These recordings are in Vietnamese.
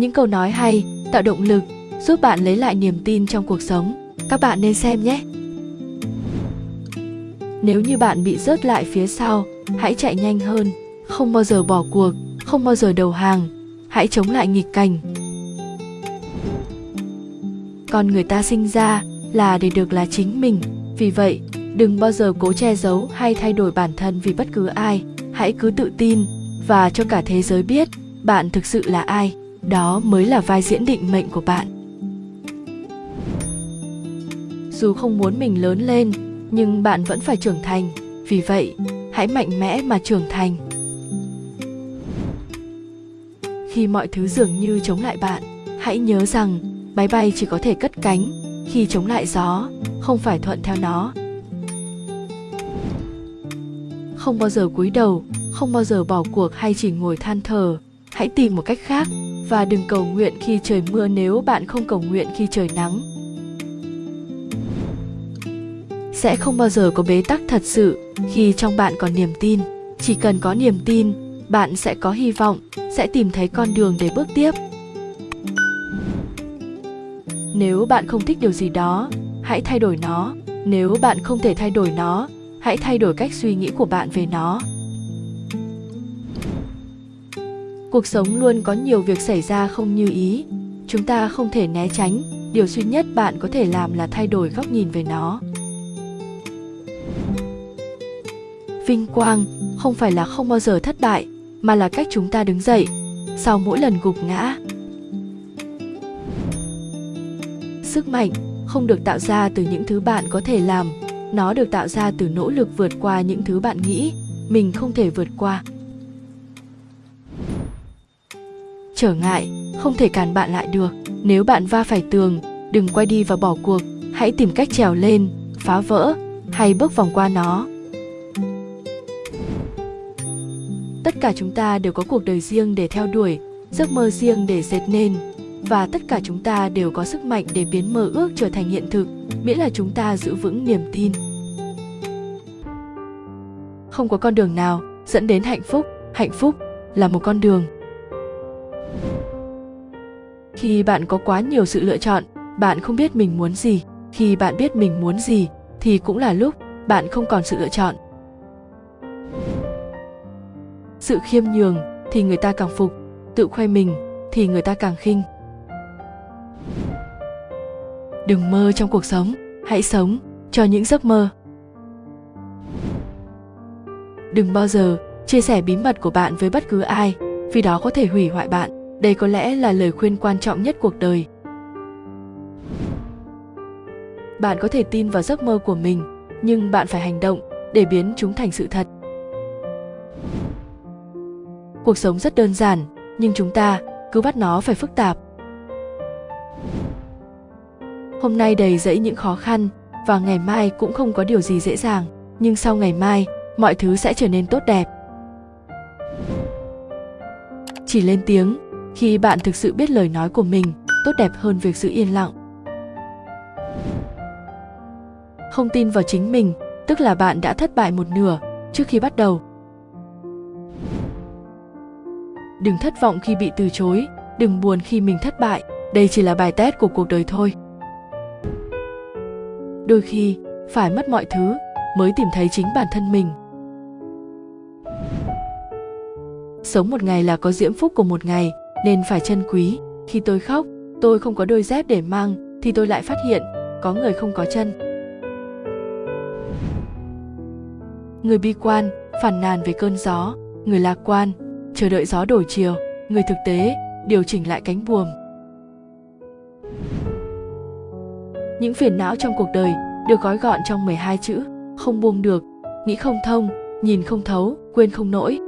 những câu nói hay, tạo động lực, giúp bạn lấy lại niềm tin trong cuộc sống. Các bạn nên xem nhé. Nếu như bạn bị rớt lại phía sau, hãy chạy nhanh hơn. Không bao giờ bỏ cuộc, không bao giờ đầu hàng. Hãy chống lại nghịch cảnh. Con người ta sinh ra là để được là chính mình. Vì vậy, đừng bao giờ cố che giấu hay thay đổi bản thân vì bất cứ ai. Hãy cứ tự tin và cho cả thế giới biết bạn thực sự là ai đó mới là vai diễn định mệnh của bạn. Dù không muốn mình lớn lên, nhưng bạn vẫn phải trưởng thành. Vì vậy, hãy mạnh mẽ mà trưởng thành. Khi mọi thứ dường như chống lại bạn, hãy nhớ rằng máy bay chỉ có thể cất cánh khi chống lại gió, không phải thuận theo nó. Không bao giờ cúi đầu, không bao giờ bỏ cuộc hay chỉ ngồi than thở hãy tìm một cách khác và đừng cầu nguyện khi trời mưa nếu bạn không cầu nguyện khi trời nắng. Sẽ không bao giờ có bế tắc thật sự khi trong bạn còn niềm tin. Chỉ cần có niềm tin, bạn sẽ có hy vọng, sẽ tìm thấy con đường để bước tiếp. Nếu bạn không thích điều gì đó, hãy thay đổi nó. Nếu bạn không thể thay đổi nó, hãy thay đổi cách suy nghĩ của bạn về nó. Cuộc sống luôn có nhiều việc xảy ra không như ý. Chúng ta không thể né tránh. Điều duy nhất bạn có thể làm là thay đổi góc nhìn về nó. Vinh quang không phải là không bao giờ thất bại, mà là cách chúng ta đứng dậy, sau mỗi lần gục ngã. Sức mạnh không được tạo ra từ những thứ bạn có thể làm. Nó được tạo ra từ nỗ lực vượt qua những thứ bạn nghĩ mình không thể vượt qua. Trở ngại, không thể cản bạn lại được. Nếu bạn va phải tường, đừng quay đi và bỏ cuộc. Hãy tìm cách trèo lên, phá vỡ, hay bước vòng qua nó. Tất cả chúng ta đều có cuộc đời riêng để theo đuổi, giấc mơ riêng để dệt nên. Và tất cả chúng ta đều có sức mạnh để biến mơ ước trở thành hiện thực, miễn là chúng ta giữ vững niềm tin. Không có con đường nào dẫn đến hạnh phúc. Hạnh phúc là một con đường khi bạn có quá nhiều sự lựa chọn, bạn không biết mình muốn gì. Khi bạn biết mình muốn gì, thì cũng là lúc bạn không còn sự lựa chọn. Sự khiêm nhường thì người ta càng phục, tự khoe mình thì người ta càng khinh. Đừng mơ trong cuộc sống, hãy sống cho những giấc mơ. Đừng bao giờ chia sẻ bí mật của bạn với bất cứ ai, vì đó có thể hủy hoại bạn đây có lẽ là lời khuyên quan trọng nhất cuộc đời. Bạn có thể tin vào giấc mơ của mình, nhưng bạn phải hành động để biến chúng thành sự thật. Cuộc sống rất đơn giản, nhưng chúng ta cứ bắt nó phải phức tạp. Hôm nay đầy dẫy những khó khăn và ngày mai cũng không có điều gì dễ dàng, nhưng sau ngày mai, mọi thứ sẽ trở nên tốt đẹp. Chỉ lên tiếng khi bạn thực sự biết lời nói của mình, tốt đẹp hơn việc giữ yên lặng. Không tin vào chính mình, tức là bạn đã thất bại một nửa trước khi bắt đầu. Đừng thất vọng khi bị từ chối, đừng buồn khi mình thất bại, đây chỉ là bài test của cuộc đời thôi. Đôi khi, phải mất mọi thứ mới tìm thấy chính bản thân mình. Sống một ngày là có diễm phúc của một ngày nên phải trân quý. Khi tôi khóc, tôi không có đôi dép để mang, thì tôi lại phát hiện, có người không có chân. Người bi quan phản nàn về cơn gió. Người lạc quan, chờ đợi gió đổi chiều. Người thực tế, điều chỉnh lại cánh buồm. Những phiền não trong cuộc đời được gói gọn trong 12 chữ, không buông được. Nghĩ không thông, nhìn không thấu, quên không nổi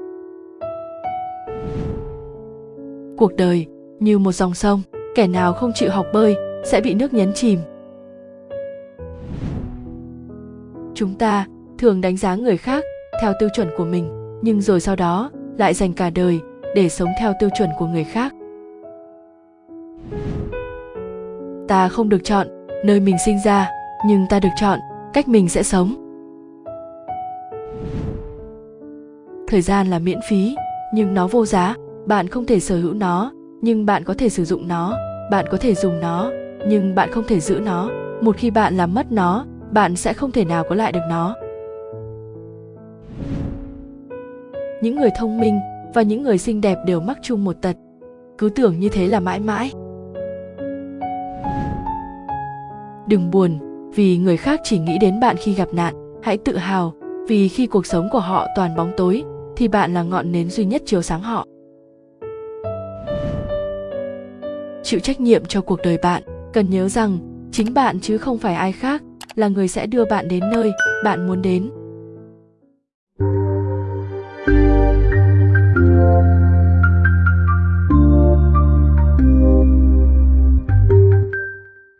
cuộc đời, như một dòng sông, kẻ nào không chịu học bơi sẽ bị nước nhấn chìm. Chúng ta thường đánh giá người khác theo tiêu chuẩn của mình, nhưng rồi sau đó lại dành cả đời để sống theo tiêu chuẩn của người khác. Ta không được chọn nơi mình sinh ra, nhưng ta được chọn cách mình sẽ sống. Thời gian là miễn phí, nhưng nó vô giá bạn không thể sở hữu nó, nhưng bạn có thể sử dụng nó. Bạn có thể dùng nó, nhưng bạn không thể giữ nó. Một khi bạn làm mất nó, bạn sẽ không thể nào có lại được nó. Những người thông minh và những người xinh đẹp đều mắc chung một tật. Cứ tưởng như thế là mãi mãi. Đừng buồn, vì người khác chỉ nghĩ đến bạn khi gặp nạn. Hãy tự hào, vì khi cuộc sống của họ toàn bóng tối, thì bạn là ngọn nến duy nhất chiếu sáng họ. Chịu trách nhiệm cho cuộc đời bạn. Cần nhớ rằng, chính bạn chứ không phải ai khác là người sẽ đưa bạn đến nơi bạn muốn đến.